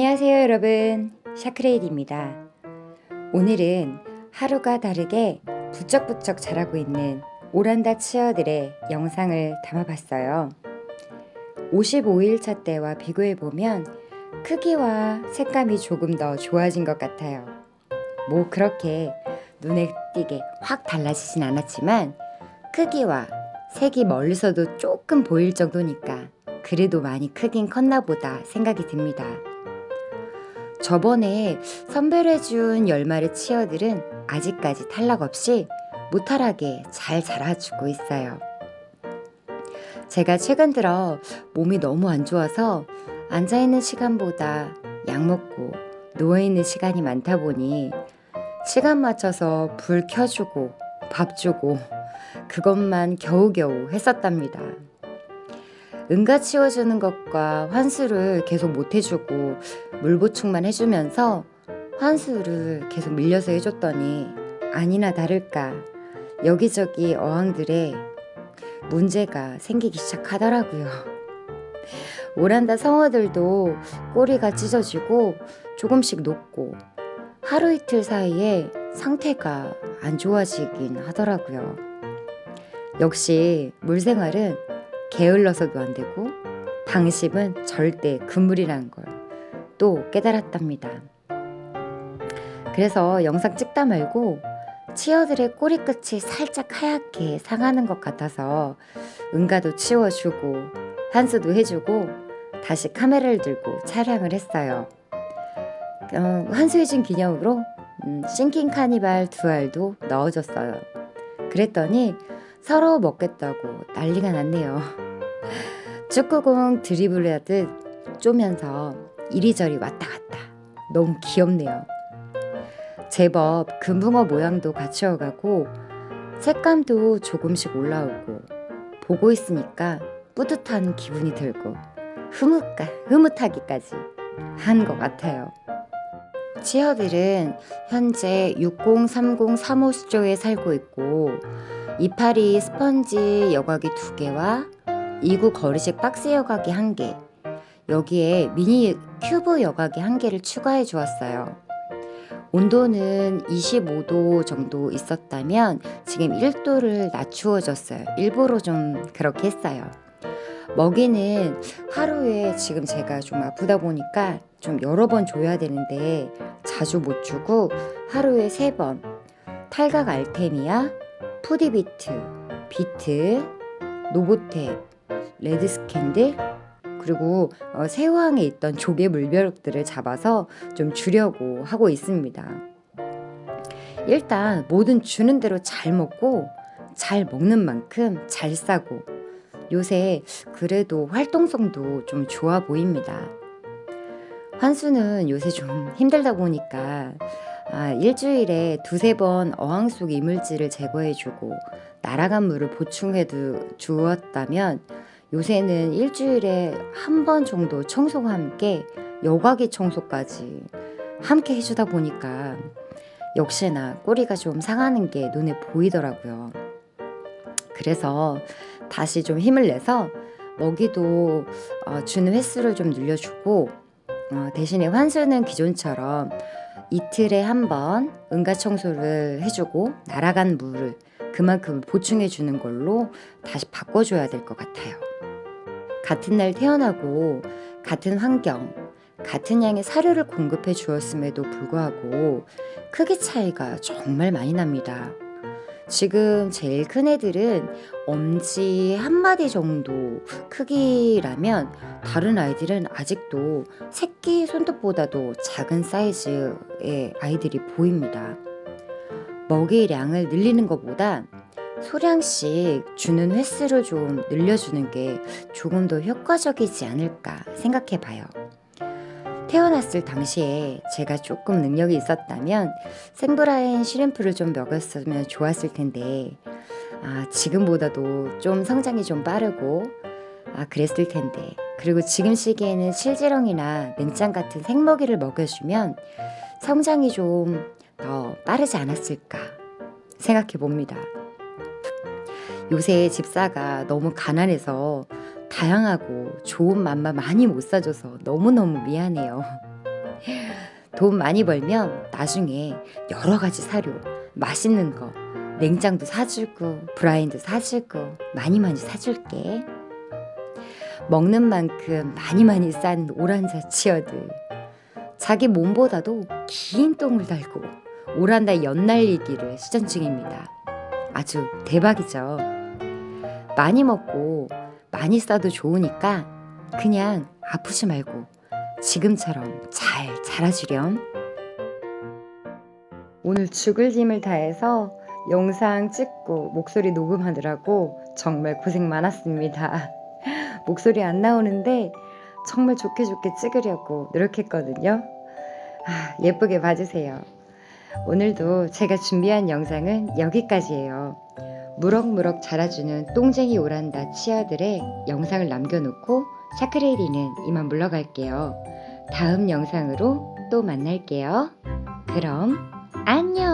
안녕하세요 여러분. 샤크레일입니다. 오늘은 하루가 다르게 부쩍부쩍 자라고 있는 오란다 치어들의 영상을 담아봤어요. 55일차 때와 비교해보면 크기와 색감이 조금 더 좋아진 것 같아요. 뭐 그렇게 눈에 띄게 확 달라지진 않았지만 크기와 색이 멀리서도 조금 보일 정도니까 그래도 많이 크긴 컸나 보다 생각이 듭니다 저번에 선별 해준 10마리 치어들은 아직까지 탈락 없이 무탈하게 잘 자라주고 있어요. 제가 최근 들어 몸이 너무 안 좋아서 앉아있는 시간보다 약 먹고 누워있는 시간이 많다 보니 시간 맞춰서 불 켜주고 밥 주고 그것만 겨우겨우 했었답니다. 응가 치워주는 것과 환수를 계속 못 해주고 물 보충만 해주면서 환수를 계속 밀려서 해줬더니 아니나 다를까 여기저기 어항들에 문제가 생기기 시작하더라고요. 오란다 성어들도 꼬리가 찢어지고 조금씩 녹고 하루 이틀 사이에 상태가 안 좋아지긴 하더라고요. 역시 물생활은 게을러서도 안 되고 방심은 절대 금물이라는 걸 또 깨달았답니다. 그래서 영상 찍다 말고 치어들의 꼬리 끝이 살짝 하얗게 상하는 것 같아서 응가도 치워주고 환수도 해주고 다시 카메라를 들고 촬영을 했어요. 어, 환수해준 기념으로 음, sinking carnival 두 알도 넣어줬어요. 그랬더니 서로 먹겠다고 난리가 났네요. 축구공 드리블 하듯 쪼면서 이리저리 왔다 갔다 너무 귀엽네요. 제법 금붕어 모양도 갖추어가고 색감도 조금씩 올라오고 보고 있으니까 뿌듯한 기분이 들고 흐뭇가, 흐뭇하기까지 한 것 같아요. 치어들은 현재 603035수조에 살고 있고 이파리 스펀지 여과기 2개와 2구 거리식 박스 여과기 1개 여기에 미니 큐브 여과기 1개를 추가해 주었어요. 온도는 25도 정도 있었다면 지금 1도를 낮추어 줬어요. 일부러 좀 그렇게 했어요. 먹이는 하루에 지금 제가 좀 아프다 보니까 좀 여러 번 줘야 되는데 자주 못 주고 하루에 세번 탈각 알테미아, 푸디비트, 비트, 노보테, 레드스캔들 그리고 어, 새우항에 있던 조개 물벼룩들을 잡아서 좀 주려고 하고 있습니다. 일단 뭐든 주는 대로 잘 먹고 잘 먹는 만큼 잘 싸고 요새 그래도 활동성도 좀 좋아 보입니다. 환수는 요새 좀 힘들다 보니까 아, 일주일에 두세 번 어항 속 이물질을 제거해주고 날아간 물을 보충해 주었다면 요새는 일주일에 한 번 정도 청소와 함께 여과기 청소까지 함께 해주다 보니까 역시나 꼬리가 좀 상하는 게 눈에 보이더라고요. 그래서 다시 좀 힘을 내서 먹이도 어, 주는 횟수를 좀 늘려주고 어, 대신에 환수는 기존처럼 이틀에 한 번 응가 청소를 해주고 날아간 물을 그만큼 보충해 주는 걸로 다시 바꿔줘야 될 것 같아요. 같은 날 태어나고 같은 환경, 같은 양의 사료를 공급해 주었음에도 불구하고 크기 차이가 정말 많이 납니다. 지금 제일 큰 애들은 엄지 한 마디 정도 크기라면 다른 아이들은 아직도 새끼 손톱보다도 작은 사이즈의 아이들이 보입니다. 먹이량을 늘리는 것보다 소량씩 주는 횟수를 좀 늘려주는 게 조금 더 효과적이지 않을까 생각해 봐요. 태어났을 당시에 제가 조금 능력이 있었다면 생브라인 시림프를 좀 먹였으면 좋았을 텐데 아, 지금보다도 좀 성장이 좀 빠르고 아, 그랬을 텐데 그리고 지금 시기에는 실지렁이나 맹짱 같은 생먹이를 먹여주면 성장이 좀 더 빠르지 않았을까 생각해 봅니다. 요새 집사가 너무 가난해서 다양하고 좋은 맘만 많이 못 사줘서 너무너무 미안해요. 돈 많이 벌면 나중에 여러 가지 사료, 맛있는 거, 냉장도 사주고 브라인도 사주고 많이 많이 사줄게. 먹는 만큼 많이 많이 싼 오란자 치어들. 자기 몸보다도 긴 똥을 달고 오란다 연날리기를 시전 중입니다. 아주 대박이죠. 많이 먹고 많이 싸도 좋으니까 그냥 아프지 말고 지금처럼 잘 자라주렴. 오늘 죽을 힘을 다해서 영상 찍고 목소리 녹음하느라고 정말 고생 많았습니다. 목소리 안 나오는데 정말 좋게 좋게 찍으려고 노력했거든요. 아, 예쁘게 봐주세요. 오늘도 제가 준비한 영상은 여기까지예요. 무럭무럭 자라주는 똥쟁이 오란다 치아들의 영상을 남겨놓고 샤크레이리는 이만 물러갈게요. 다음 영상으로 또 만날게요. 그럼 안녕!